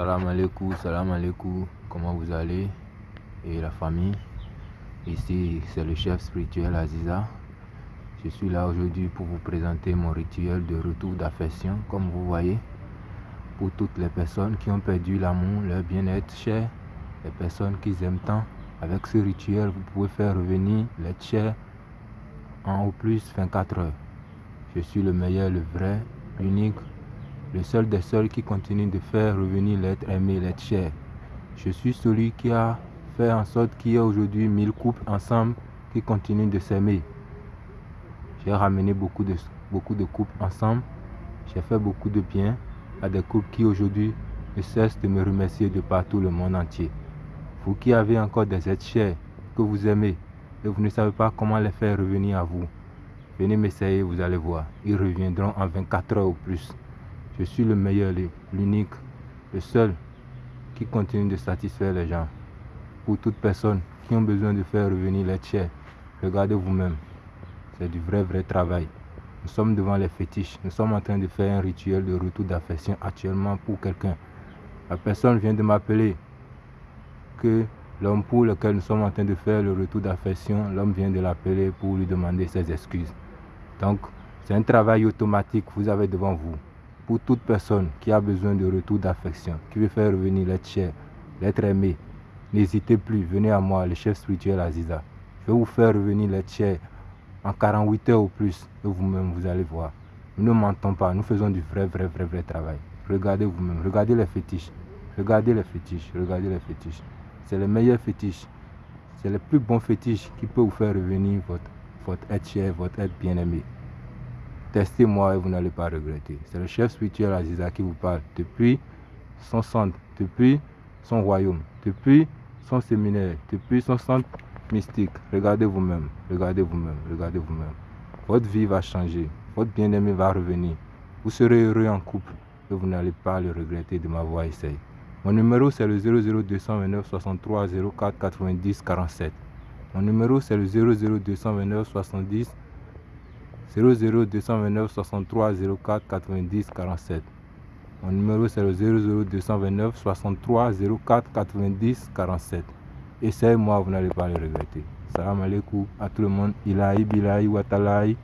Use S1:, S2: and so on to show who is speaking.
S1: Salam alaikum, salam alaikum, comment vous allez? Et la famille? Ici c'est le chef spirituel Aziza. Je suis là aujourd'hui pour vous présenter mon rituel de retour d'affection comme vous voyez pour toutes les personnes qui ont perdu l'amour, leur bien-être cher, les personnes qui aiment tant. Avec ce rituel, vous pouvez faire revenir l'être cher en au plus 24 heures. Je suis le meilleur, le vrai, l'unique, le seul des seuls qui continue de faire revenir l'être aimé, l'être cher. Je suis celui qui a fait en sorte qu'il y ait aujourd'hui mille couples ensemble qui continuent de s'aimer. J'ai ramené beaucoup de, beaucoup de couples ensemble. J'ai fait beaucoup de bien à des couples qui aujourd'hui ne cessent de me remercier de partout le monde entier. Vous qui avez encore des êtres chers que vous aimez et vous ne savez pas comment les faire revenir à vous, venez m'essayer, vous allez voir. Ils reviendront en 24 heures ou plus. Je suis le meilleur, l'unique, le seul qui continue de satisfaire les gens. Pour toute personne qui ont besoin de faire revenir les tiers, regardez vous-même. C'est du vrai, vrai travail. Nous sommes devant les fétiches. Nous sommes en train de faire un rituel de retour d'affection actuellement pour quelqu'un. La personne vient de m'appeler que l'homme pour lequel nous sommes en train de faire le retour d'affection, l'homme vient de l'appeler pour lui demander ses excuses. Donc, c'est un travail automatique que vous avez devant vous pour toute personne qui a besoin de retour d'affection, qui veut faire revenir l'être cher, l'être aimé, n'hésitez plus, venez à moi, le chef spirituel Aziza. Je vais vous faire revenir l'être cher en 48 heures ou plus, et vous-même, vous allez voir. Nous ne mentons pas, nous faisons du vrai, vrai, vrai, vrai travail. Regardez vous-même, regardez les fétiches, regardez les fétiches, regardez les fétiches. C'est le meilleur fétiche, c'est le plus bon fétiche qui peut vous faire revenir votre, votre être cher, votre être bien-aimé. Testez-moi et vous n'allez pas regretter. C'est le chef spirituel Aziza qui vous parle depuis son centre, depuis son royaume, depuis son séminaire, depuis son centre mystique. Regardez vous-même, regardez vous-même, regardez vous-même. Votre vie va changer, votre bien-aimé va revenir. Vous serez heureux en couple et vous n'allez pas le regretter de m'avoir essayé. Mon numéro c'est le 00229 63 04 90 47. Mon numéro c'est le 00229 70 00 229 63 04 90 47. Mon numéro c'est le 00 229 63 04 90 47. Essayez-moi, vous n'allez pas le regretter. Salam alaikum à tout le monde. Ilahi bilahi watalahi.